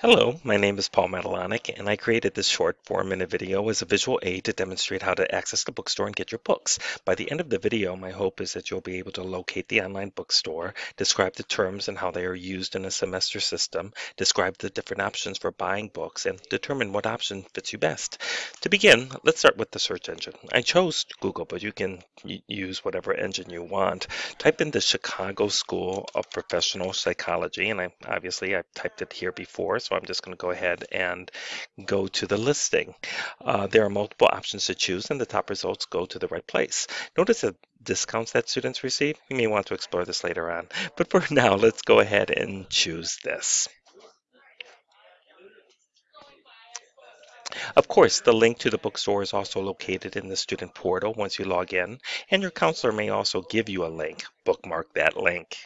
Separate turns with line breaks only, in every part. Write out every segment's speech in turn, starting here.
Hello, my name is Paul Matalonic, and I created this short four-minute video as a visual aid to demonstrate how to access the bookstore and get your books. By the end of the video, my hope is that you'll be able to locate the online bookstore, describe the terms and how they are used in a semester system, describe the different options for buying books, and determine what option fits you best. To begin, let's start with the search engine. I chose Google, but you can use whatever engine you want. Type in the Chicago School of Professional Psychology, and I obviously I've typed it here before, so I'm just going to go ahead and go to the listing. Uh, there are multiple options to choose and the top results go to the right place. Notice the discounts that students receive. You may want to explore this later on, but for now, let's go ahead and choose this. Of course, the link to the bookstore is also located in the student portal once you log in, and your counselor may also give you a link. Bookmark that link.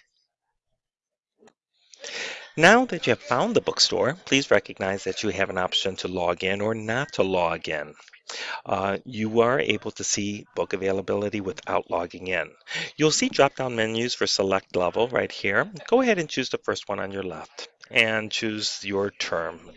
Now that you have found the bookstore, please recognize that you have an option to log in or not to log in. Uh, you are able to see book availability without logging in. You'll see drop-down menus for select level right here. Go ahead and choose the first one on your left and choose your term.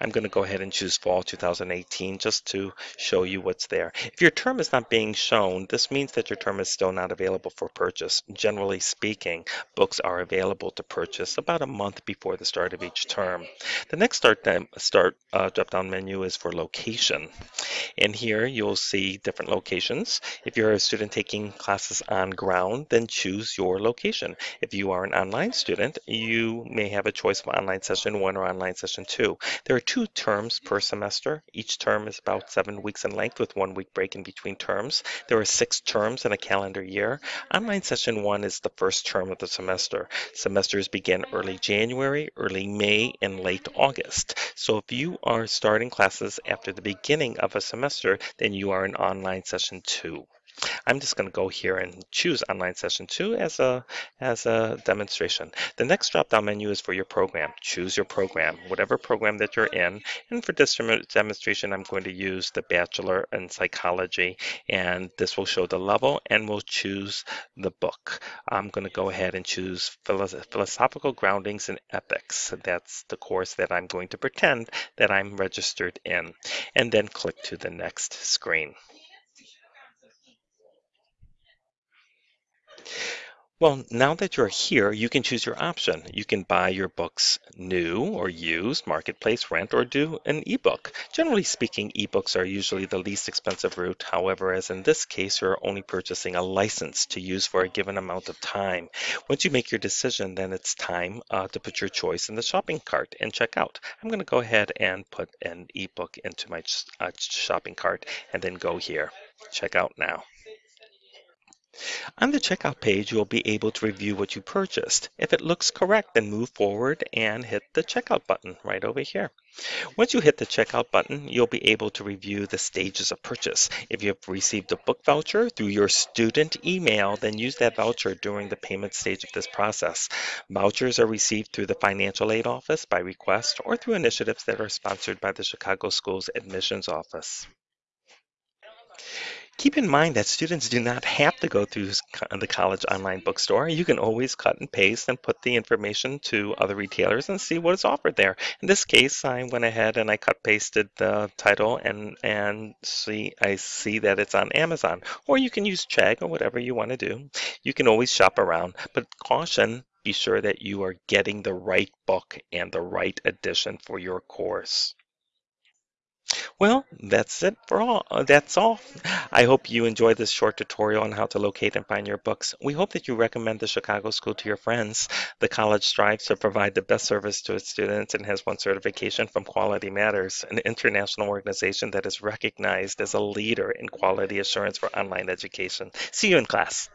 I'm going to go ahead and choose fall 2018 just to show you what's there. If your term is not being shown, this means that your term is still not available for purchase. Generally speaking, books are available to purchase about a month before the start of each term. The next start, start uh, drop-down menu is for location. In here you'll see different locations. If you're a student taking classes on ground, then choose your location. If you are an online student, you may have a choice of online session one or online session two. There are two terms per semester. Each term is about seven weeks in length with one week break in between terms. There are six terms in a calendar year. Online session one is the first term of the semester. Semesters begin early January, early May, and late August. So if you are starting classes after the beginning of a semester, then you are in online session two. I'm just going to go here and choose online session two as a, as a demonstration. The next drop-down menu is for your program. Choose your program, whatever program that you're in. And for this demonstration, I'm going to use the Bachelor in Psychology, and this will show the level, and we'll choose the book. I'm going to go ahead and choose Philosophical Groundings in Ethics. That's the course that I'm going to pretend that I'm registered in, and then click to the next screen. Well, now that you're here, you can choose your option. You can buy your books new or used, marketplace, rent, or do an ebook. Generally speaking, ebooks are usually the least expensive route. However, as in this case, you're only purchasing a license to use for a given amount of time. Once you make your decision, then it's time uh, to put your choice in the shopping cart and check out. I'm going to go ahead and put an ebook into my uh, shopping cart and then go here. Check out now. On the checkout page, you will be able to review what you purchased. If it looks correct, then move forward and hit the checkout button right over here. Once you hit the checkout button, you'll be able to review the stages of purchase. If you have received a book voucher through your student email, then use that voucher during the payment stage of this process. Vouchers are received through the financial aid office by request or through initiatives that are sponsored by the Chicago Schools Admissions Office. Keep in mind that students do not have to go through the college online bookstore. You can always cut and paste and put the information to other retailers and see what is offered there. In this case, I went ahead and I cut pasted the title and and see I see that it's on Amazon. Or you can use Chegg or whatever you want to do. You can always shop around, but caution, be sure that you are getting the right book and the right edition for your course. Well, that's it for all. Uh, that's all. I hope you enjoyed this short tutorial on how to locate and find your books. We hope that you recommend the Chicago School to your friends. The college strives to provide the best service to its students and has won certification from Quality Matters, an international organization that is recognized as a leader in quality assurance for online education. See you in class.